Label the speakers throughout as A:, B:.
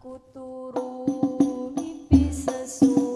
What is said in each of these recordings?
A: Wingi aku turu mimpi sesuatu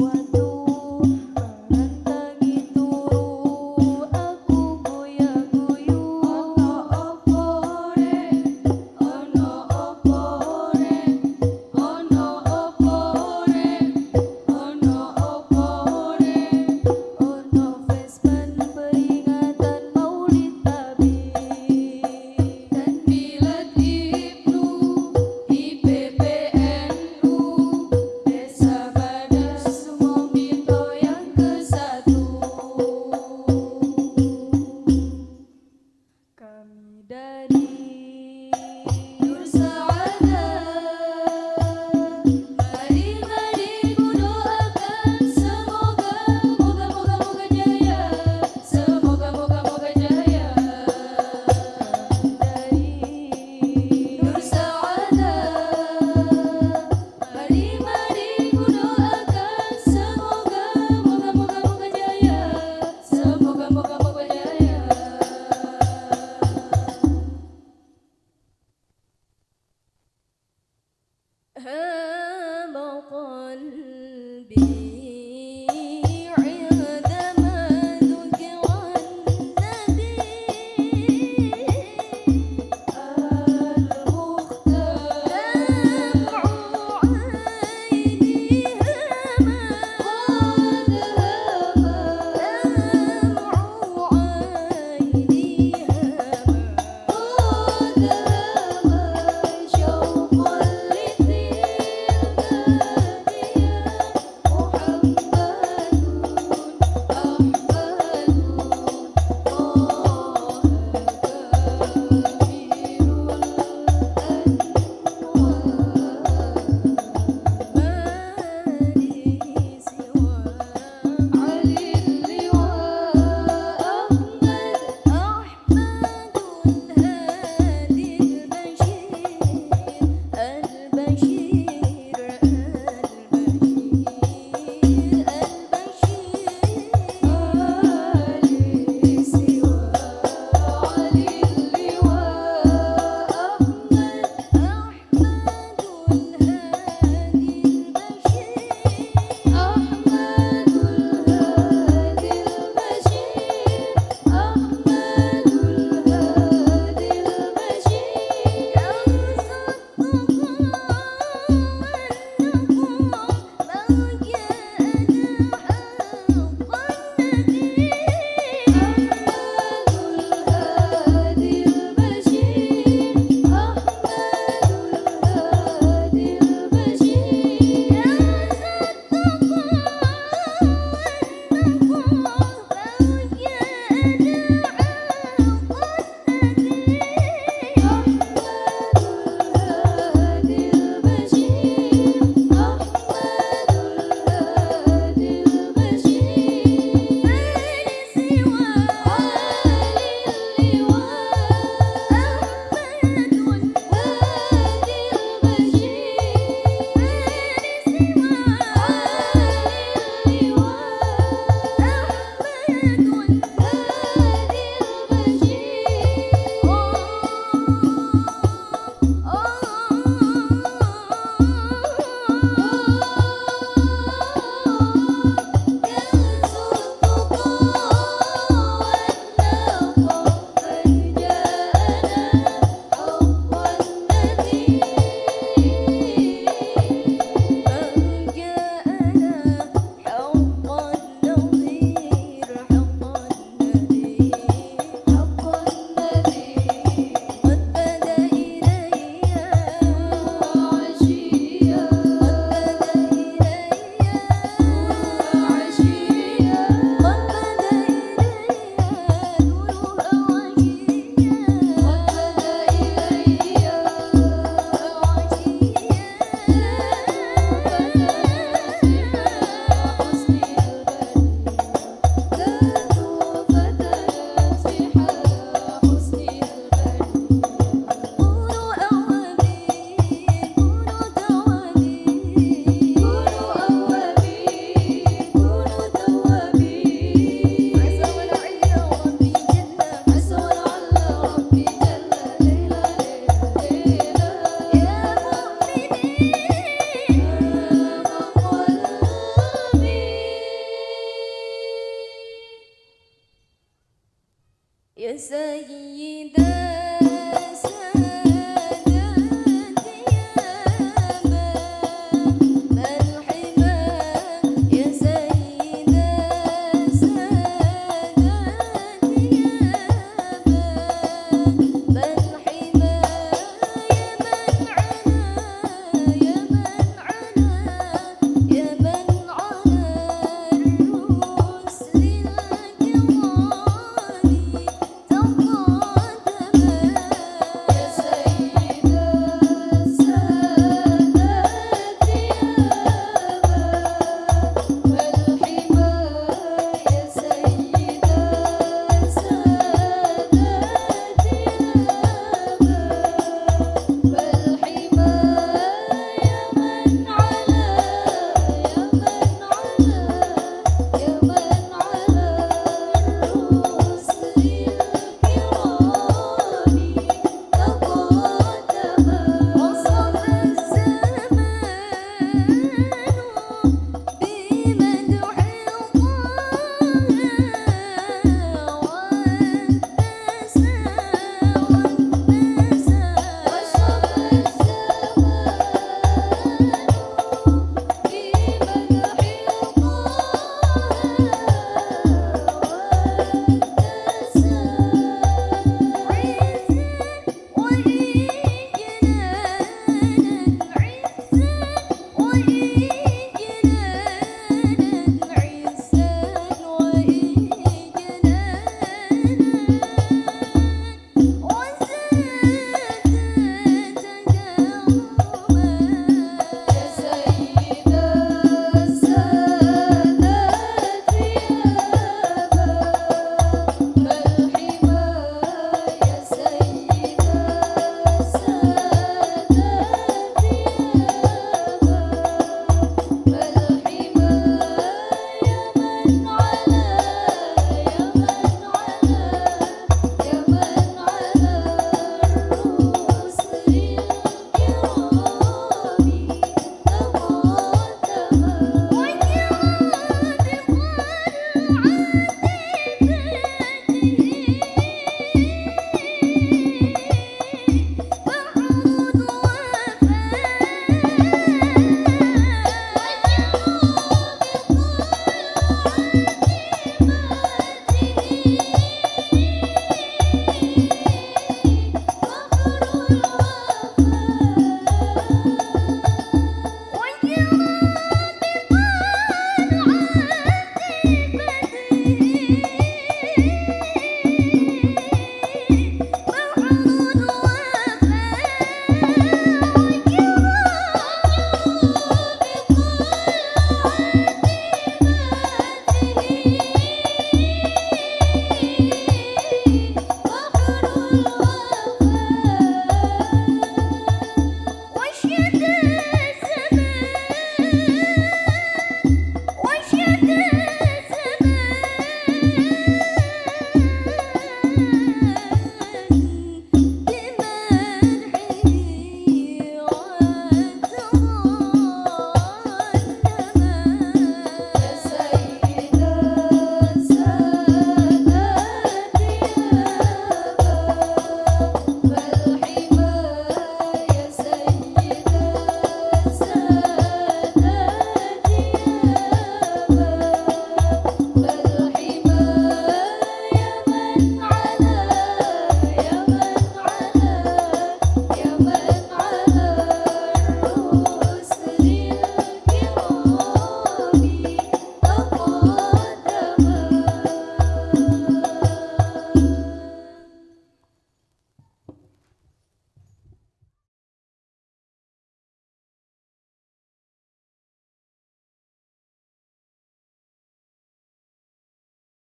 A: her